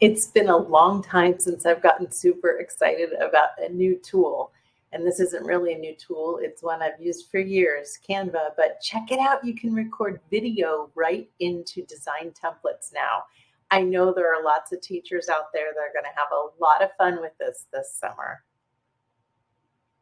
It's been a long time since I've gotten super excited about a new tool. And this isn't really a new tool. It's one I've used for years, Canva, but check it out. You can record video right into design templates now. I know there are lots of teachers out there that are gonna have a lot of fun with this this summer.